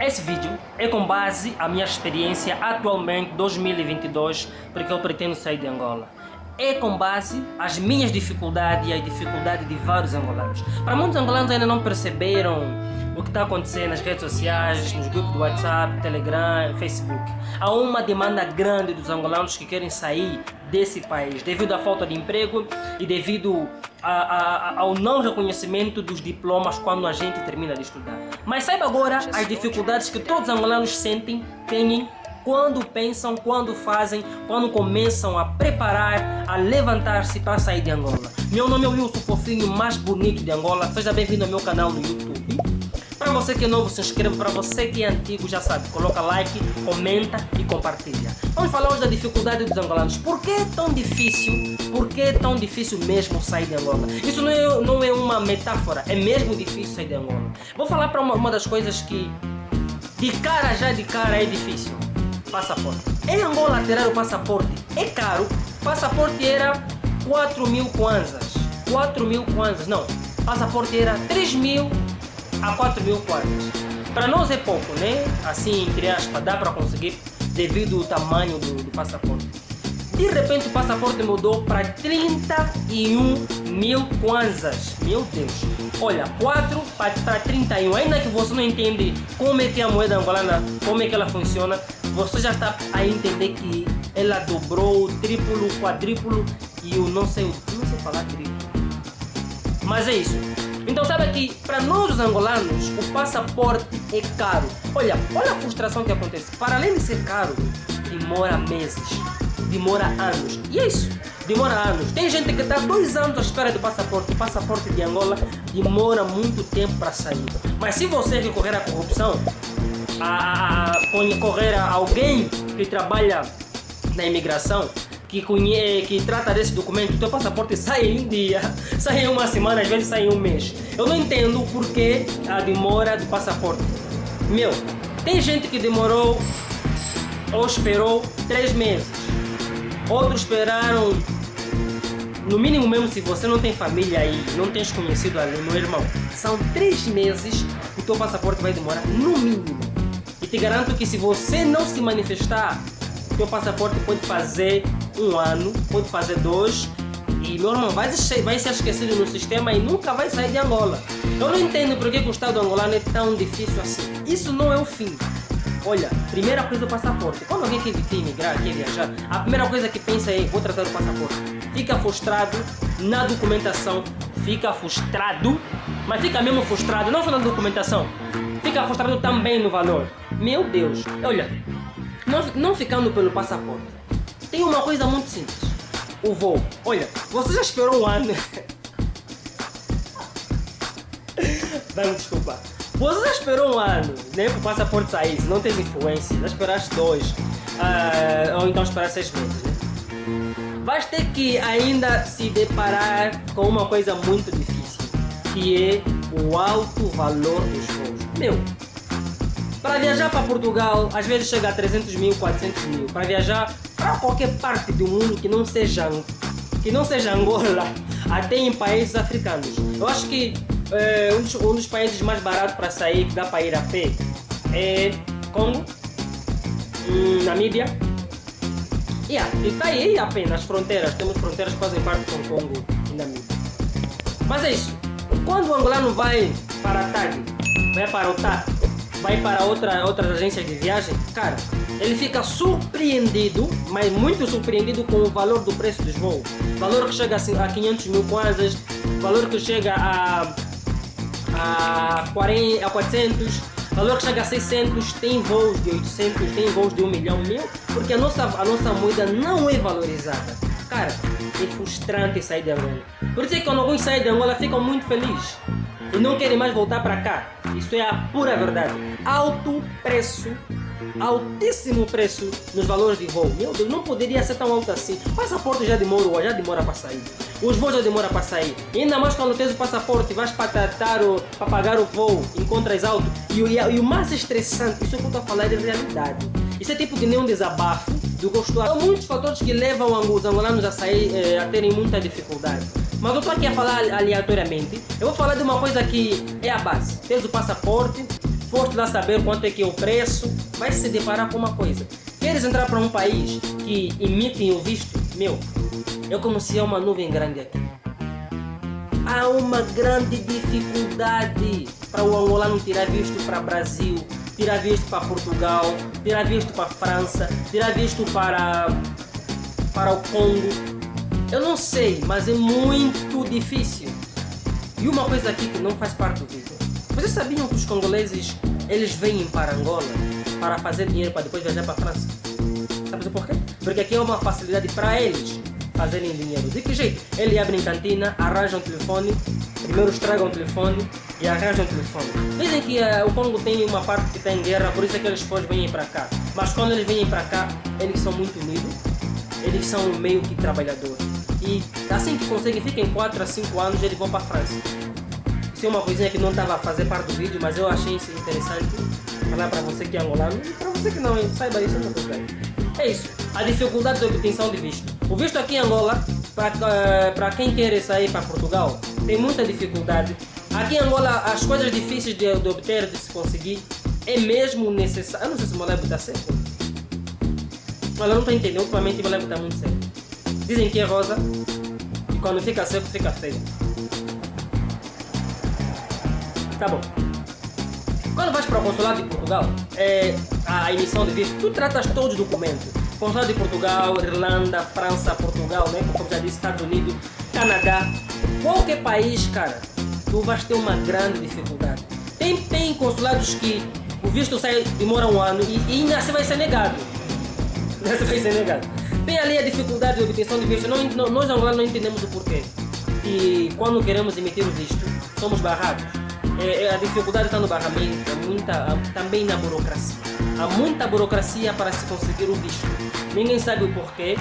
Esse vídeo é com base a minha experiência atualmente 2022, porque eu pretendo sair de Angola. É com base as minhas dificuldades e as dificuldades de vários angolanos. Para muitos angolanos ainda não perceberam o que está acontecendo nas redes sociais, nos grupos do WhatsApp, Telegram, Facebook. Há uma demanda grande dos angolanos que querem sair desse país devido à falta de emprego e devido a, a, ao não reconhecimento dos diplomas quando a gente termina de estudar. Mas saiba agora as dificuldades que todos os angolanos sentem, têm quando pensam, quando fazem, quando começam a preparar, a levantar-se para sair de Angola. Meu nome é Wilson Fofinho, mais bonito de Angola. Seja bem-vindo ao meu canal no YouTube. Para você que é novo, se inscreva. Para você que é antigo, já sabe, coloca like, comenta e compartilha. Vamos falar hoje da dificuldade dos angolanos. Por que é tão difícil? Por que é tão difícil mesmo sair de Angola? Isso não é, não é uma metáfora, é mesmo difícil sair de Angola. Vou falar para uma, uma das coisas que de cara já de cara é difícil. Passaporte. Em Angola tirar o passaporte é caro. Passaporte era 4 mil kwanzas. 4 mil kwanzas. Não. Passaporte era 3 mil a 4 mil kwanzas. Para nós é pouco, né? Assim, entre aspas, dá para conseguir devido ao tamanho do, do passaporte. De repente o passaporte mudou para 31 mil kwanzas. Meu Deus. Olha, 4 para 31. Ainda que você não entende como é que é a moeda angolana, como é que ela funciona, você já está a entender que ela dobrou, triplo, quadriplo e o não sei, não sei falar triplo. Mas é isso. Então sabe que para nós os angolanos o passaporte é caro. Olha, olha a frustração que acontece. Para além de ser caro, demora meses, demora anos. E é isso, demora anos. Tem gente que está dois anos à espera do passaporte. O passaporte de Angola demora muito tempo para sair. Mas se você recorrer à corrupção, a, a, a correr a alguém que trabalha na imigração, que, conhe... que trata desse documento, o teu passaporte sai em um dia, sai em uma semana, às vezes sai em um mês. Eu não entendo porque a demora do passaporte. Meu, tem gente que demorou ou esperou três meses. Outros esperaram, no mínimo mesmo se você não tem família aí, não tens conhecido ali, meu irmão, são três meses o teu passaporte vai demorar no mínimo. E te garanto que se você não se manifestar, o teu passaporte pode fazer um ano, pode fazer dois, e meu irmão vai ser, vai ser esquecido no sistema e nunca vai sair de Angola. Eu não entendo por que o Estado angolano é tão difícil assim. Isso não é o fim. Olha, primeira coisa o passaporte. Quando alguém quer emigrar, quer viajar, a primeira coisa que pensa é vou tratar o passaporte. Fica frustrado na documentação, fica frustrado, mas fica mesmo frustrado, não só na documentação, fica frustrado também no valor. Meu Deus, olha, não, não ficando pelo passaporte, tem uma coisa muito simples. O voo. Olha, você já esperou um ano. Vai desculpa. Você já esperou um ano, né? Para o passaporte sair, se não teve influência. Já esperaste dois. Uh, ou então esperar seis meses, né? Vais ter que ainda se deparar com uma coisa muito difícil. Que é o alto valor dos voos. Meu, para viajar para Portugal, às vezes chega a 300 mil, 400 mil. Para viajar para qualquer parte do mundo que não seja que não seja Angola, até em países africanos. Eu acho que é, um, dos, um, dos, países mais baratos para sair, que dá para ir a pé, é Congo, hum, Namíbia. Yeah, e está aí a pé nas fronteiras, temos fronteiras que fazem parte com Congo e Namíbia. Mas é isso, quando o angolano vai para a TAG, vai para o TAG, vai para outra, outras agências de viagem, cara, ele fica surpreendido, mas muito surpreendido com o valor do preço dos voos. Valor que chega a 500 mil kwanzas, valor que chega a, a, 40, a 400, valor que chega a 600, tem voos de 800, tem voos de 1 milhão, mil, porque a nossa, a nossa moeda não é valorizada. Cara, é frustrante sair de Angola. Por isso é que quando alguns saem de Angola ficam muito felizes e não querem mais voltar para cá. Isso é a pura verdade. Alto preço, altíssimo preço nos valores de voo. Meu Deus, não poderia ser tão alto assim. Passaporte já demora, já demora para sair. Os voos já demoram para sair. Ainda mais quando tens o passaporte, vais para tratar para pagar o voo, encontras alto. E, e, e o mais estressante, isso é que eu estou a falar de realidade. Isso é tipo que nem um desabafo do gosto. Há muitos fatores que levam os angolanos a sair, eh, a terem muita dificuldade. Mas eu estou aqui a falar aleatoriamente. Eu vou falar de uma coisa que é a base. Tens o passaporte, foste lá saber quanto é que é o preço, vai se deparar com uma coisa. Queres entrar para um país que emitem o visto? Meu, eu conheci uma nuvem grande aqui. Há uma grande dificuldade para o angolano tirar visto para Brasil, tirar visto para Portugal, tirar visto para França, tirar visto para, para o Congo. Eu não sei, mas é muito difícil. E uma coisa aqui que não faz parte do vídeo. Vocês sabiam que os congoleses eles vêm para Angola para fazer dinheiro para depois viajar para a França? Sabe por quê? Porque aqui é uma facilidade para eles fazerem dinheiro. De que jeito? Eles abrem cantina, arranjam telefone, primeiro estragam o telefone e arranjam o telefone. Dizem que uh, o Congo tem uma parte que está em guerra, por isso é que eles depois vêm para cá. Mas quando eles vêm para cá, eles são muito unidos, eles são meio que trabalhadores. E assim que conseguem, ficam 4 a 5 anos, eles vão para a França. É uma coisinha que não estava a fazer parte do vídeo, mas eu achei isso interessante falar para você que é angolano e para você que não saiba isso, não tem É isso, a dificuldade de obtenção de visto. O visto aqui em Angola, para uh, quem quer sair para Portugal, tem muita dificuldade. Aqui em Angola, as coisas difíceis de, de obter, de se conseguir, é mesmo necessário. Eu não sei se o Molebo está certo. Mas eu não estou entendendo, ultimamente o Molebo está muito sério. Dizem que é rosa, e quando fica seco, fica feio. Tá bom. Quando vais para o consulado de Portugal, é, a emissão de visto, tu tratas todos os documentos Consulado de Portugal, Irlanda, França, Portugal, né? Como já disse, Estados Unidos, Canadá. Qualquer país, cara, tu vais ter uma grande dificuldade. Tem, tem consulados que o visto sai, demora um ano e, e ainda assim vai ser negado. Ainda vai ser negado. Tem ali a dificuldade de obtenção de visto. Não, não, nós angolanos não entendemos o porquê. E quando queremos emitir o visto, somos barrados. É, a dificuldade está no barramento, muita, também na burocracia. Há muita burocracia para se conseguir o visto. Ninguém sabe o porquê.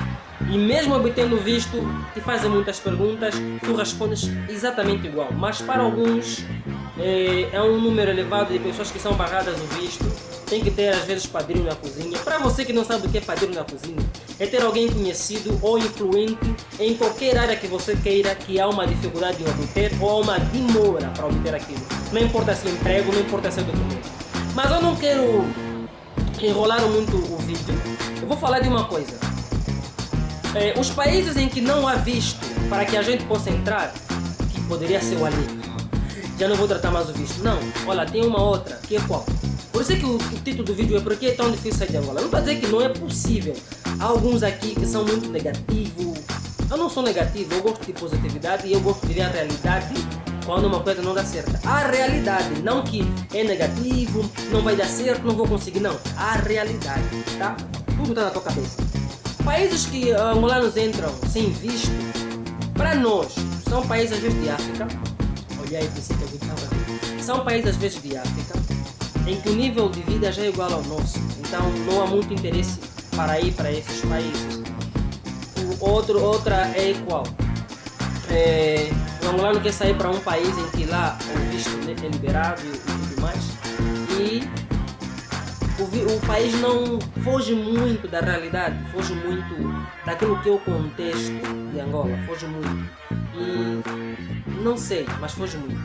E mesmo obtendo o visto, te fazem muitas perguntas, tu respondes exatamente igual. Mas para alguns, é, é um número elevado de pessoas que são barradas no visto. Tem que ter às vezes padrinho na cozinha. Para você que não sabe o que é padrinho na cozinha, é ter alguém conhecido ou influente em qualquer área que você queira que há uma dificuldade de obter ou há uma demora para obter aquilo. Não importa se é emprego, não importa se é documento. Mas eu não quero enrolar muito o vídeo. Eu vou falar de uma coisa. É, os países em que não há visto para que a gente possa entrar, que poderia ser o ali, já não vou tratar mais o visto. Não, olha, tem uma outra, que é qual? Por isso é que o, o título do vídeo é Por que é tão difícil sair de Angola? Não estou a dizer que não é possível. Há alguns aqui que são muito negativos. Eu não sou negativo, eu gosto de positividade e eu gosto de ver a realidade quando uma coisa não dá certo. A realidade, não que é negativo, não vai dar certo, não vou conseguir, não. A realidade, tá? Tudo está na tua cabeça. Países que uh, angolanos entram sem visto, para nós, são países às vezes de África. Olha aí, pensei que eu São países às vezes de África, em que o nível de vida já é igual ao nosso. Então não há muito interesse para ir para esses países. O outro, outra é qual? É, o angolano quer sair para um país em que lá o visto é liberado e, tudo mais. O, país não foge muito da realidade, foge muito daquilo que é o contexto de Angola, foge muito. E não sei, mas foge muito.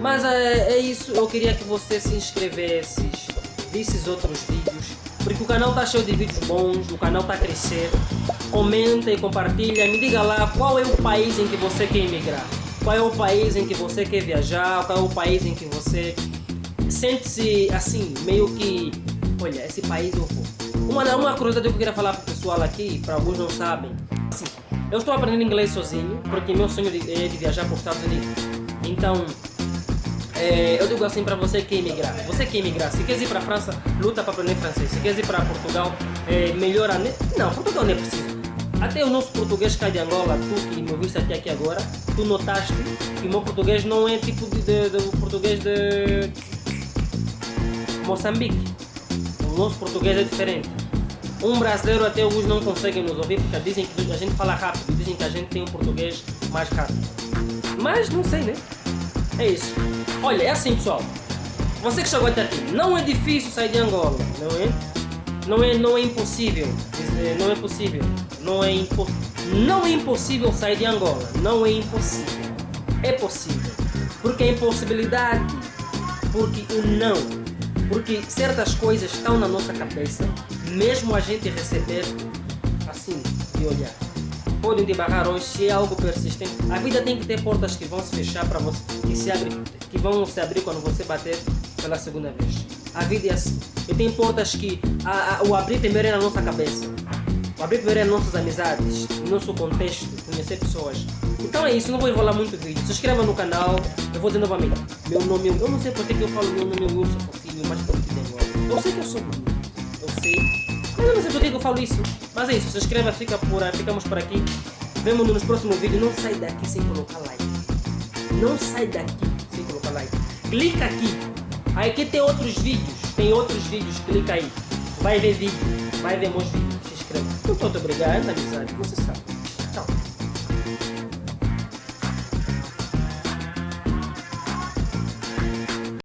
Mas é, é isso, eu queria que você se inscrevesse, visse outros vídeos, porque o canal está cheio de vídeos bons, o canal está a crescer. Comenta e compartilha, me diga lá qual é o país em que você quer emigrar. Qual é o país em que você quer viajar? Qual é o país em que você sente-se assim, meio que, olha, esse país vou. Uma, uma curiosidade que eu queria falar para o pessoal aqui, para alguns não sabem. Assim, eu estou aprendendo inglês sozinho, porque meu sonho é de viajar para os Estados Unidos. Então, é, eu digo assim para você que emigrar. Você que emigrar, se quer ir para a França, luta para aprender francês. Se quer ir para Portugal, é, melhora. Não, Portugal não é possível. Até o nosso português cai de Angola, tu que me ouviste até aqui agora, tu notaste que o meu português não é tipo de, de, de português de Moçambique. Nosso português é diferente. Um brasileiro até alguns não conseguem nos ouvir porque dizem que a gente fala rápido, dizem que a gente tem um português mais rápido. Mas não sei, né? É isso. Olha, é assim pessoal. Você que chegou até aqui, não é difícil sair de Angola, não é? Não é, não é impossível. Não é possível. Não é, impo não é impossível sair de Angola. Não é impossível. É possível. Porque a impossibilidade. Porque o não. Porque certas coisas estão na nossa cabeça, mesmo a gente receber assim, de olhar. Podem te barrar hoje se é algo persistente. A vida tem que ter portas que vão se fechar para você, que, se abre, que vão se abrir quando você bater pela segunda vez. A vida é assim. E tem portas que a, a, o abrir primeiro é na nossa cabeça. O abrir primeiro é nossas amizades, no nosso contexto, conhecer pessoas. Então é isso, não vou enrolar muito o vídeo. Se inscreva no canal, eu vou dizer novamente. Meu nome, eu não sei porque que eu falo meu nome é Wilson Tem Eu sei que eu sou bonito, eu sei. Mas eu não sei por que eu falo isso. Mas é isso, se inscreva, fica por, ficamos por aqui. Vemo nos próximos vídeos. Não sai daqui sem colocar like. Não sai daqui sem colocar like. Clica aqui. Aí aqui tem outros vídeos. Tem outros vídeos, clica aí. Vai ver vídeo, vai ver meus vídeos. Se inscreva. Muito obrigado, amizade, você sabe.